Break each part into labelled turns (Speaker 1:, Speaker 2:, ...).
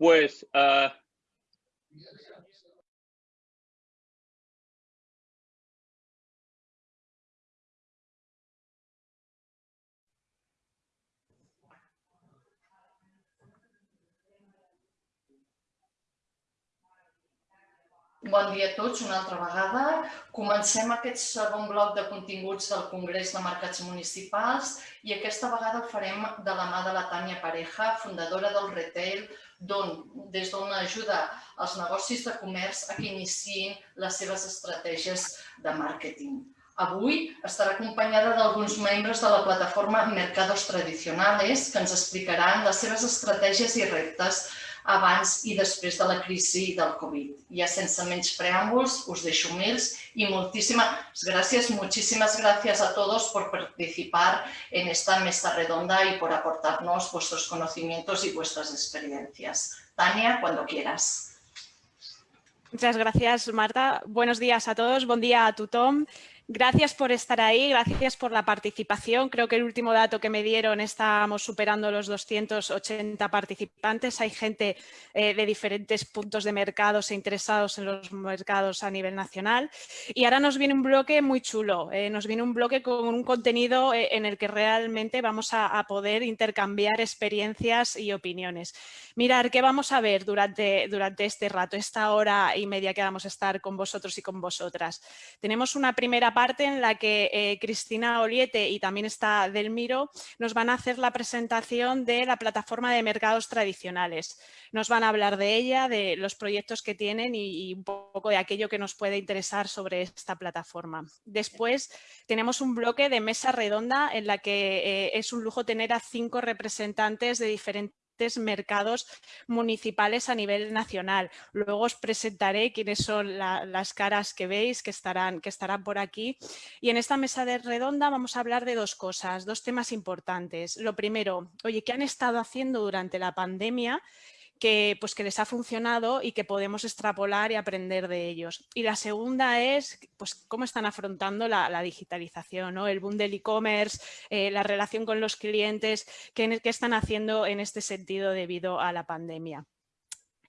Speaker 1: Pues uh,
Speaker 2: Bon dia a tots una altra vegada. Comencem aquest segon bloc de continguts del Congrés de Mercats Municipals i aquesta vegada ho farem de la mà de la Tània Pareja, fundadora del Retail, don, des d'on ajuda els negocis de comerç a que iniciïn les seves estratègies de màrqueting. Avui estarà acompanyada d'alguns membres de la plataforma Mercados Tradicionales que ens explicaran les seves estratègies i reptes abans i després de la crisi del Covid. Ya sense menys preàmbuls, us deixo mils y muchísimas gracias, muchísimas gracias a todos por participar en esta mesa redonda y por aportarnos vuestros conocimientos y vuestras experiencias. Tania, cuando quieras.
Speaker 3: Muchas gracias, Marta. Buenos días a todos. Buen día a tu Tom. Gracias por estar ahí, gracias por la participación. Creo que el último dato que me dieron estábamos superando los 280 participantes. Hay gente eh, de diferentes puntos de mercados e interesados en los mercados a nivel nacional. Y ahora nos viene un bloque muy chulo, eh, nos viene un bloque con un contenido eh, en el que realmente vamos a, poder intercambiar experiencias y opiniones. Mirar qué vamos a ver durante, durante este rato, esta hora y media que vamos a estar con vosotros y con vosotras. Tenemos una primera parte parte en la que eh, Cristina Oliete y también está Delmiro nos van a hacer la presentación de la plataforma de mercados tradicionales. Nos van a hablar de ella, de los proyectos que tienen y, un poco de aquello que nos puede interesar sobre esta plataforma. Después tenemos un bloque de mesa redonda en la que eh, es un lujo tener a cinco representantes de diferentes mercados municipales a nivel nacional. Luego os presentaré quiénes son las caras que veis que estarán, que estarán por aquí. Y en esta mesa de redonda vamos a hablar de dos cosas, dos temas importantes. Lo primero, oye, ¿qué han estado haciendo durante la pandemia? Que, pues, que les ha funcionado y que podemos extrapolar y aprender de ellos. Y la segunda es pues, cómo están afrontando la, digitalización, ¿no? el boom del e-commerce, eh, la relación con los clientes, qué, qué están haciendo en este sentido debido a la pandemia.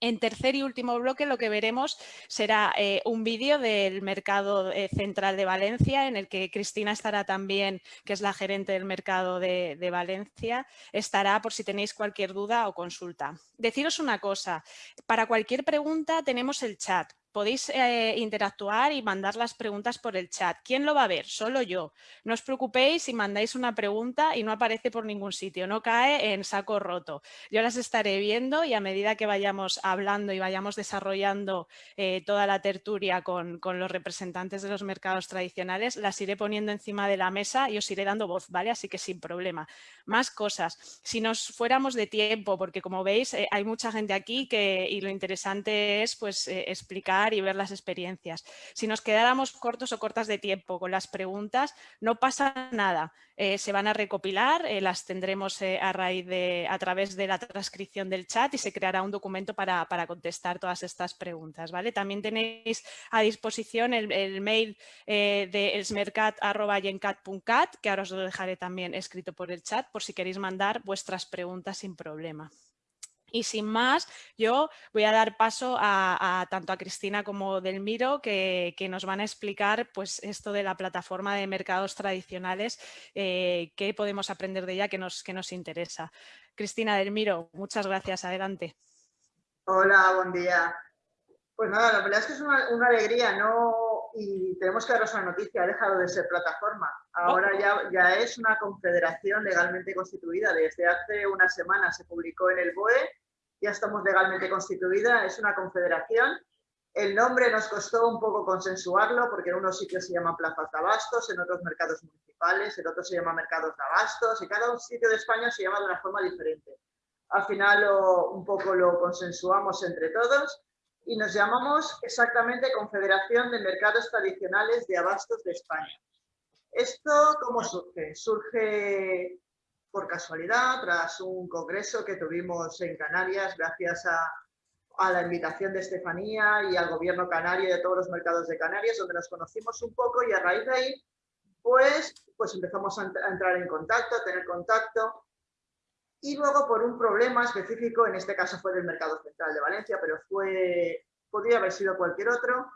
Speaker 3: En tercer y último bloque lo que veremos será eh, un vídeo del mercado eh, central de Valencia en el que Cristina estará también, que es la gerente del mercado de, de, Valencia, estará por si tenéis cualquier duda o consulta. Deciros una cosa, para cualquier pregunta tenemos el chat, podéis eh, interactuar y mandar las preguntas por el chat. ¿Quién lo va a ver? Solo yo. No os preocupéis si mandáis una pregunta y no aparece por ningún sitio, no cae en saco roto. Yo las estaré viendo y a medida que vayamos hablando y vayamos desarrollando eh, toda la tertulia con, los representantes de los mercados tradicionales, las iré poniendo encima de la mesa y os iré dando voz, ¿vale? Así que sin problema. Más cosas. Si nos fuéramos de tiempo, porque como veis eh, hay mucha gente aquí y lo interesante es pues explicar y ver las experiencias. Si nos quedáramos cortos o cortas de tiempo con las preguntas, no pasa nada. Eh, se van a recopilar, eh, las tendremos eh, a, raíz de, a través de la transcripción del chat y se creará un documento para, para contestar todas estas preguntas. ¿vale? También tenéis a disposición el, mail de elsmercat.yencat.cat, que ahora os lo dejaré también escrito por el chat, por si queréis mandar vuestras preguntas sin problema. Y sin más, yo voy a dar paso a, tanto a Cristina como Delmiro que, que, nos van a explicar pues, esto de la plataforma de mercados tradicionales, eh, qué podemos aprender de ella que nos, que nos interesa. Cristina Delmiro, muchas gracias. Adelante.
Speaker 4: Hola, buen día. Pues nada, la verdad es que es una, una alegría, ¿no? Y tenemos que daros una noticia, ha dejado de ser plataforma. Ahora ya, ya es una confederación legalmente constituida. Desde hace una semana se publicó en el BOE ya estamos legalmente constituida, es una confederación. El nombre nos costó un poco consensuarlo porque en unos sitios se llaman plazas de abastos, en otros mercados municipales, en otros se llama mercados de abastos y cada sitio de España se llama de una forma diferente. Al final un poco lo consensuamos entre todos y nos llamamos exactamente Confederación de Mercados Tradicionales de Abastos de España. ¿Esto cómo surge? Surge por casualidad, tras un congreso que tuvimos en Canarias, gracias a, la invitación de Estefanía y al gobierno canario de todos los mercados de Canarias, donde nos conocimos un poco y a raíz de ahí, pues, pues empezamos a, entrar en contacto, a tener contacto. y luego por un problema específico, en este caso fue del Mercado Central de Valencia, pero fue, podría haber sido cualquier otro,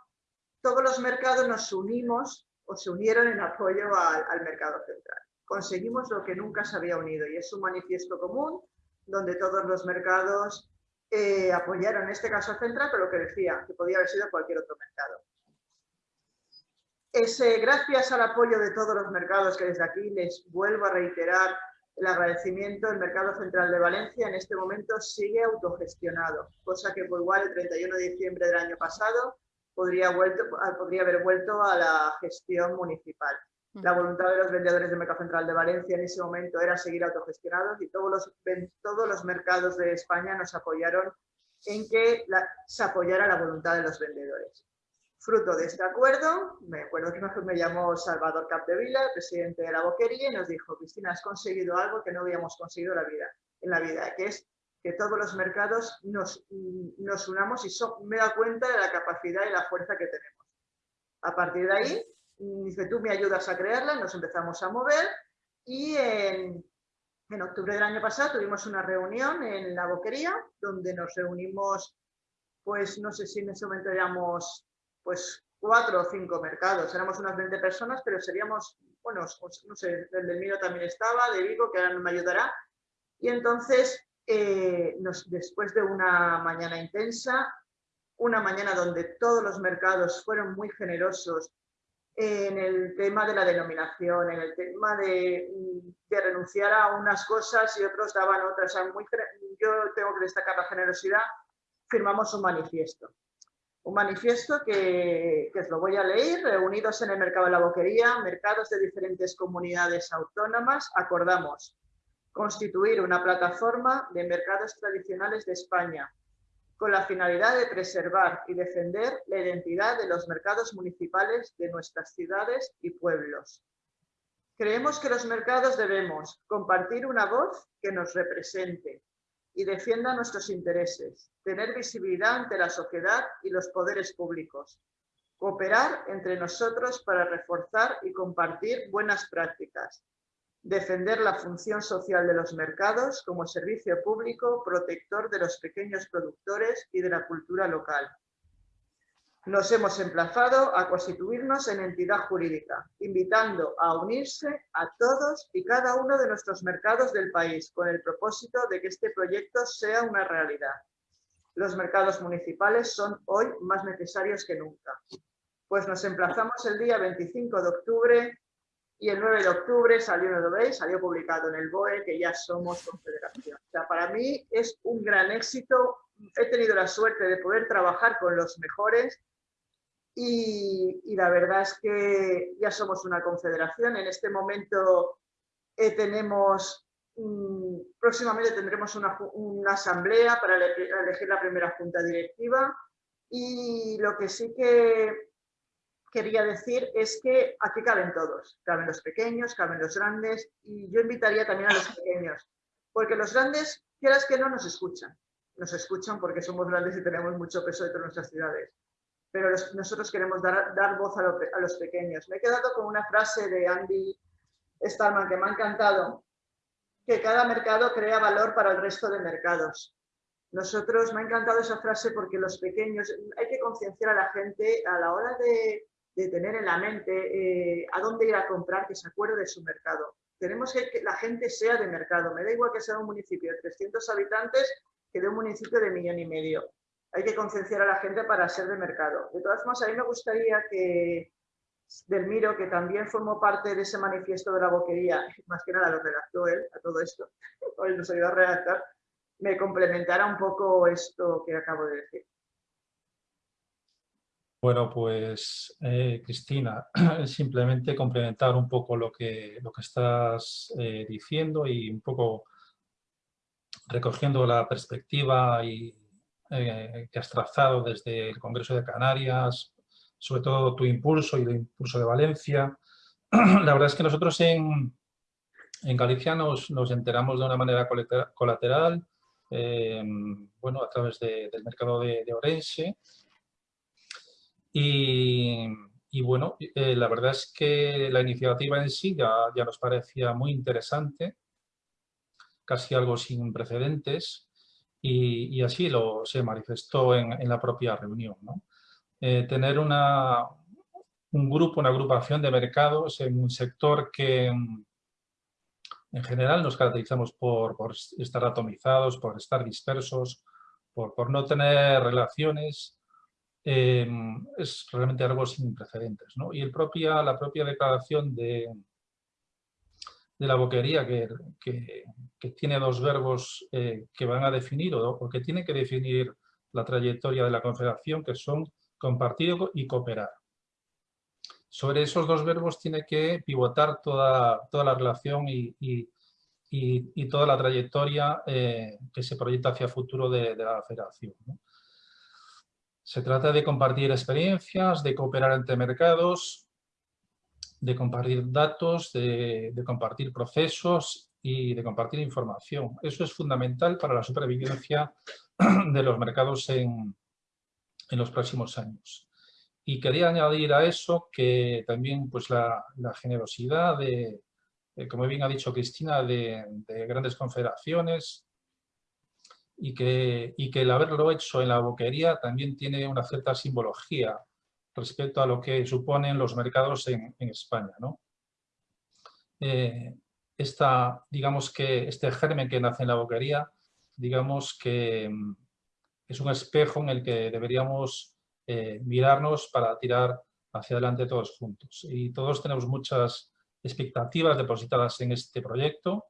Speaker 4: todos los mercados nos unimos o se unieron en apoyo al, Mercado Central. Conseguimos lo que nunca se había unido y es un manifiesto común donde todos los mercados eh, apoyaron, en este caso Central, pero que decía, que podía haber sido cualquier otro mercado. Ese, gracias al apoyo de todos los mercados que desde aquí les vuelvo a reiterar el agradecimiento, el Mercado Central de Valencia en este momento sigue autogestionado, cosa que por igual el 31 de diciembre del año pasado podría haber vuelto a la gestión municipal. La voluntad de los vendedores del Mercado Central de Valencia en ese momento era seguir autogestionados y todos los, todos los mercados de España nos apoyaron en que se apoyara la voluntad de los vendedores. Fruto de este acuerdo, me acuerdo que me llamó Salvador Capdevila, presidente de la Boquería, y nos dijo, Cristina, has conseguido algo que no habíamos conseguido en la vida, en la vida que es que todos los mercados nos, nos unamos y me da cuenta de la capacidad y la fuerza que tenemos. A partir de ahí, dice, tú me ayudas a crearla, nos empezamos a mover y en, en octubre del año pasado tuvimos una reunión en la Boquería, donde nos reunimos, pues no sé si en ese momento éramos pues cuatro o cinco mercados. Éramos unas 20 personas, pero seríamos, bueno, no sé, el del mío también estaba, de Vigo, que ahora me ayudará. Y entonces, eh, nos, después de una mañana intensa, una mañana donde todos los mercados fueron muy generosos en el tema de la denominación, en el tema de, de renunciar a unas cosas y otros daban otras. yo tengo que destacar la generosidad, firmamos un manifiesto. Un manifiesto que, os lo voy a leer, reunidos en el mercado de la boquería, mercados de diferentes comunidades autónomas, acordamos constituir una plataforma de mercados tradicionales de España con la finalidad de preservar y defender la identidad de los mercados municipales de nuestras ciudades y pueblos. Creemos que los mercados debemos compartir una voz que nos represente, y defienda nuestros intereses, tener visibilidad ante la sociedad y los poderes públicos, cooperar entre nosotros para reforzar y compartir buenas prácticas, defender la función social de los mercados como servicio público protector de los pequeños productores y de la cultura local, nos hemos emplazado a constituirnos en entidad jurídica, invitando a unirse a todos y cada uno de nuestros mercados del país con el propósito de que este proyecto sea una realidad. Los mercados municipales son hoy más necesarios que nunca, pues nos emplazamos el día 25 de octubre y el 9 de octubre salió, no lo veis, salió publicado en el BOE que ya somos confederación. O sea, para mí es un gran éxito. He tenido la suerte de poder trabajar con los mejores y, la verdad es que ya somos una confederación. En este momento eh, tenemos, mm, próximamente tendremos una, asamblea para elegir la primera junta directiva y lo que sí que quería decir es que aquí caben todos, caben los pequeños, caben los grandes y yo invitaría también a los pequeños, porque los grandes, quieras que no, nos escuchan. Nos escuchan porque somos grandes y tenemos mucho peso dentro de nuestras ciudades pero nosotros queremos dar, dar voz a, los pequeños. Me he quedado con una frase de Andy Stallman que me ha encantado, que cada mercado crea valor para el resto de mercados. Nosotros, me ha encantado esa frase porque los pequeños, hay que concienciar a la gente a la hora de, tener en la mente eh, a dónde ir a comprar, que se acuerde de su mercado. Tenemos que que la gente sea de mercado. Me da igual que sea un municipio de 300 habitantes que de un municipio de millón y medio hay que concienciar a la gente para ser de mercado. De todas formas, a mí me gustaría que Delmiro, que también formó parte de ese manifiesto de la boquería, más que nada lo redactó él a todo esto, hoy nos ayudó a redactar, me complementara un poco esto que acabo de decir.
Speaker 1: Bueno, pues eh, Cristina, simplemente complementar un poco lo que, lo que estás eh, diciendo y un poco recogiendo la perspectiva y eh, que has trazado desde el Congreso de Canarias, sobre todo tu impulso y el impulso de Valencia. La verdad es que nosotros en, en Galicia nos, nos, enteramos de una manera colateral, bueno, a través del mercado de, Orense. Y, bueno, eh, la verdad es que la iniciativa en sí ya, nos parecía muy interesante casi algo sin precedentes y, así lo, se manifestó en, la propia reunión. Eh, tener una, un grupo, una agrupación de mercados en un sector que en general nos caracterizamos por, estar atomizados, por estar dispersos, por, no tener relaciones, eh, es realmente algo sin precedentes. Y el propia, la propia declaración de, la boquería que, tiene dos verbos eh, que van a definir o, que tienen que definir la trayectoria de la Confederación, que son compartir y cooperar. Sobre esos dos verbos tiene que pivotar toda, la relación y, y, y, toda la trayectoria eh, que se proyecta hacia el futuro de, la federación. Se trata de compartir experiencias, de cooperar entre mercados, de compartir datos, de, compartir procesos y de compartir información. Eso es fundamental para la supervivencia de los mercados en, en los próximos años. Y quería añadir a eso que también pues, la, generosidad de, como bien ha dicho Cristina, de, grandes confederaciones y que, y que el haberlo hecho en la boquería también tiene una cierta simbología respecto a lo que suponen los mercados en, España. ¿no? Eh, digamos que este germen que nace en la boquería, digamos que mm, es un espejo en el que deberíamos eh, mirarnos para tirar hacia adelante todos juntos. Y todos tenemos muchas expectativas depositadas en este proyecto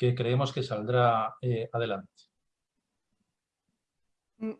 Speaker 1: que creemos que saldrá eh, adelante.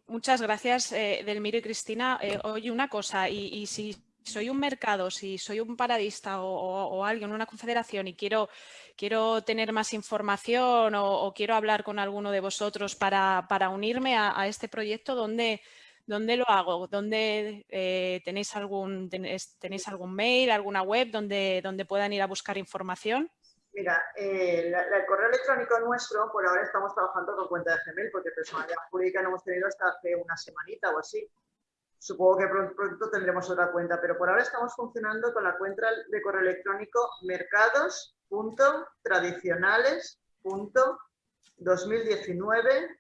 Speaker 3: Muchas gracias, eh, Delmiro y Cristina. Eh, oye, una cosa, y, si soy un mercado, si soy un paradista o, alguien, una confederación y quiero, quiero tener más información o, quiero hablar con alguno de vosotros para, unirme a, este proyecto, ¿dónde, ¿dónde, lo hago? ¿Dónde eh, tenéis, algún, tenéis, algún mail, alguna web donde, donde puedan ir a buscar información?
Speaker 4: Mira, eh, el correo electrónico nuestro, por ahora estamos trabajando con cuenta de Gmail, porque personalidad jurídica no hemos tenido hasta hace una semanita o así. Supongo que pronto, tendremos otra cuenta, pero por ahora estamos funcionando con la cuenta de correo electrónico mercados.tradicionales.2019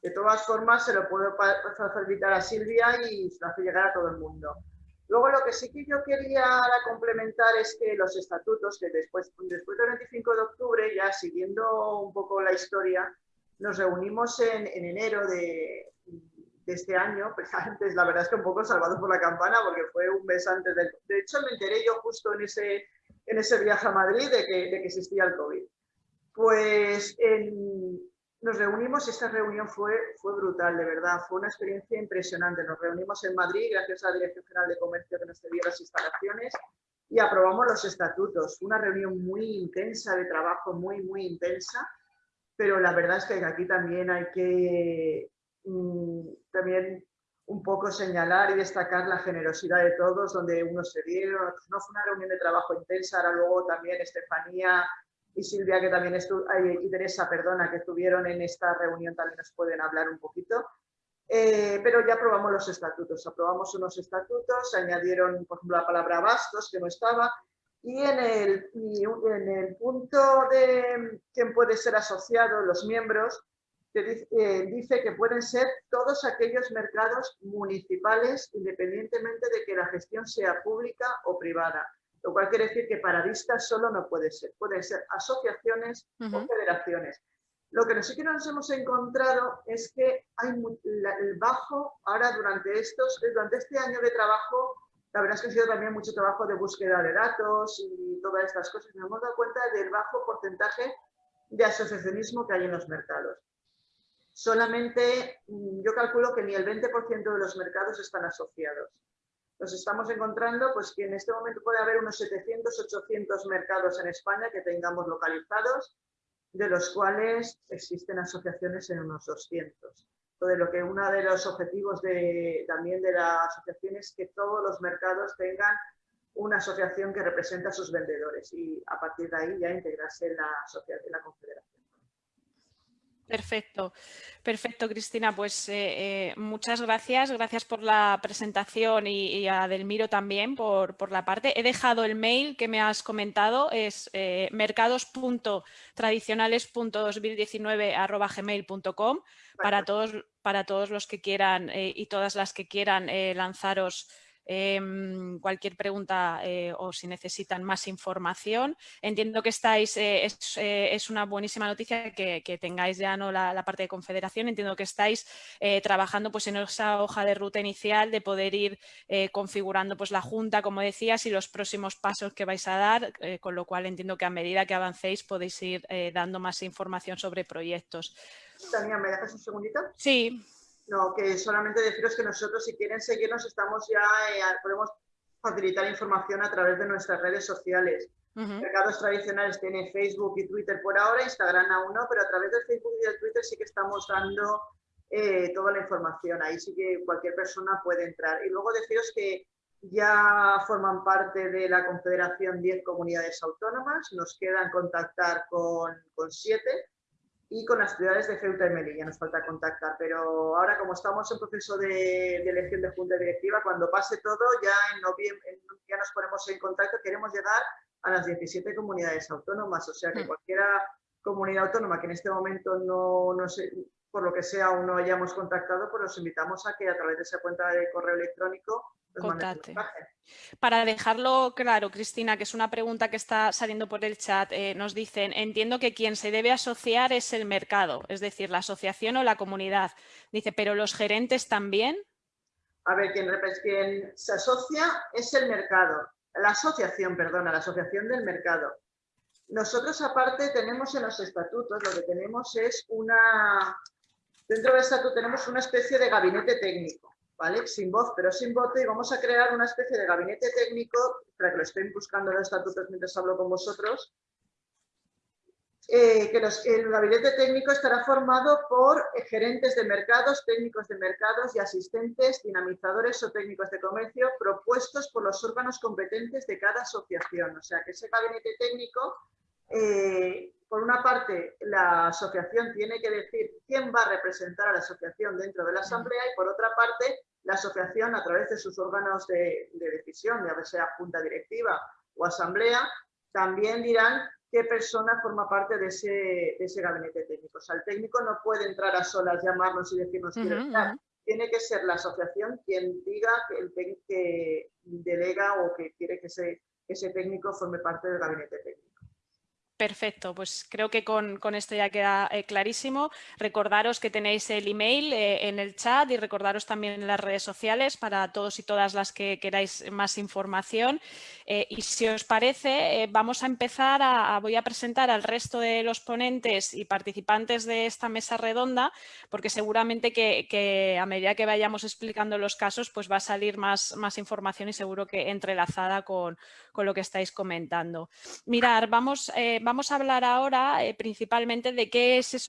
Speaker 4: De todas formas, se lo puedo facilitar a Silvia y se lo hace llegar a todo el mundo. Luego lo que sí que yo quería complementar es que los estatutos, que después, después del 25 de octubre, ya siguiendo un poco la historia, nos reunimos en, enero de, este año, pues antes la verdad es que un poco salvado por la campana porque fue un mes antes del... De hecho me enteré yo justo en ese, en ese viaje a Madrid de que, de que existía el COVID. Pues en, nos reunimos esta reunión fue, fue brutal, de verdad, fue una experiencia impresionante. Nos reunimos en Madrid gracias a la Dirección General de Comercio que nos cedió las instalaciones y aprobamos los estatutos. Una reunión muy intensa, de trabajo muy, muy intensa, pero la verdad es que aquí también hay que mm, también un poco señalar y destacar la generosidad de todos, donde unos se dieron, no fue una reunión de trabajo intensa, ahora luego también Estefanía y Silvia, que también estuvo, y Teresa, perdona, que estuvieron en esta reunión, también nos pueden hablar un poquito. Eh, pero ya aprobamos los estatutos, aprobamos unos estatutos, añadieron, por ejemplo, la palabra bastos, que no estaba, y en el, en el punto de quién puede ser asociado, los miembros, dice, eh, dice que pueden ser todos aquellos mercados municipales, independientemente de que la gestión sea pública o privada lo cual quiere decir que paradistas solo no puede ser, pueden ser asociaciones o federaciones. Lo que sí que nos hemos encontrado es que hay el bajo, ahora durante, estos, durante este año de trabajo, la verdad es que ha sido también mucho trabajo de búsqueda de datos y todas estas cosas, nos hemos dado cuenta del bajo porcentaje de asociacionismo que hay en los mercados. Solamente, mm, yo calculo que ni el 20% de los mercados están asociados nos estamos encontrando pues, que en este momento puede haber unos 700, 800 mercados en España que tengamos localizados, de los cuales existen asociaciones en unos 200. Entonces, lo que uno de los objetivos de, también de la asociación es que todos los mercados tengan una asociación que represente a sus vendedores y a partir de ahí ya integrarse en la, en la confederación.
Speaker 3: Perfecto, perfecto Cristina. Pues eh, eh, muchas gracias, gracias por la presentación y, a Delmiro también por, la parte. He dejado el mail que me has comentado, es eh, mercados.tradicionales.2019 para todos, para todos los que quieran y todas las que quieran lanzaros Em, cualquier pregunta eh, o si necesitan más información. Entiendo que estáis, eh, eh, es, una buenísima noticia que, tengáis ya no la, parte de confederación, entiendo que estáis trabajando pues, en esa hoja de ruta inicial de poder ir configurando pues, la junta, como decías, y los próximos pasos que vais a dar, con lo cual entiendo que a medida que avancéis podéis ir dando más información sobre proyectos.
Speaker 4: Tania, ¿me dejas un segundito?
Speaker 3: Sí.
Speaker 4: No, que solamente deciros que nosotros, si quieren seguirnos, estamos ya, eh, podemos facilitar información a través de nuestras redes sociales. Mercados tradicionales tiene Facebook y Twitter por ahora, Instagram aún no, pero a través del Facebook y del Twitter sí que estamos dando eh, toda la información. Ahí sí que cualquier persona puede entrar. Y luego deciros que ya forman parte de la Confederación 10 comunidades autónomas, nos quedan contactar con, con 7 y con las ciudades de Ceuta y Melilla nos falta contactar, pero ahora como estamos en proceso de, elección de junta directiva, cuando pase todo ya en noviembre ya nos ponemos en contacto, queremos llegar a las 17 comunidades autónomas, o sea que mm. cualquiera comunidad autónoma que en este momento no, no sé, por lo que sea aún no hayamos contactado, pues los invitamos a que a través de esa cuenta de correo electrónico
Speaker 3: Para dejarlo claro, Cristina, que es una pregunta que está saliendo por el chat, eh, nos dicen, entiendo que quien se debe asociar es el mercado, es decir, la asociación o la comunidad. Dice, ¿pero los gerentes también?
Speaker 4: A ver, quien, quien se asocia es el mercado, la asociación, perdona, la asociación del mercado. Nosotros aparte tenemos en los estatutos, lo que tenemos es una, dentro del estatuto tenemos una especie de gabinete técnico. ¿Vale? Sin voz, pero sin voto, y vamos a crear una especie de gabinete técnico, para que lo estén buscando los estatutos mientras hablo con vosotros, eh, que el gabinete técnico estará formado por gerentes de mercados, técnicos de mercados y asistentes, dinamizadores o técnicos de comercio propuestos por los órganos competentes de cada asociación. O sea, que ese gabinete técnico, eh, por una parte, la asociación tiene que decir quién va a representar a la asociación dentro de la asamblea y por otra parte, la asociación a través de sus órganos de, decisión, ya sea junta directiva o asamblea, también dirán qué persona forma parte de ese, gabinete técnico. O sea, el técnico no puede entrar a solas, llamarnos y decirnos uh estar. Tiene que ser la asociación quien diga que, el que delega o que quiere que ese, que ese técnico forme parte del gabinete técnico.
Speaker 3: Perfecto, pues creo que con, esto ya queda eh, clarísimo. Recordaros que tenéis el email eh, en el chat y recordaros también en las redes sociales para todos y todas las que queráis más información. Eh, y si os parece, vamos a empezar a, voy a presentar al resto de los ponentes y participantes de esta mesa redonda, porque seguramente que, a medida que vayamos explicando los casos, pues va a salir más, más información y seguro que entrelazada con, con lo que estáis comentando. Mirar, vamos vamos a hablar ahora eh, principalmente de qué es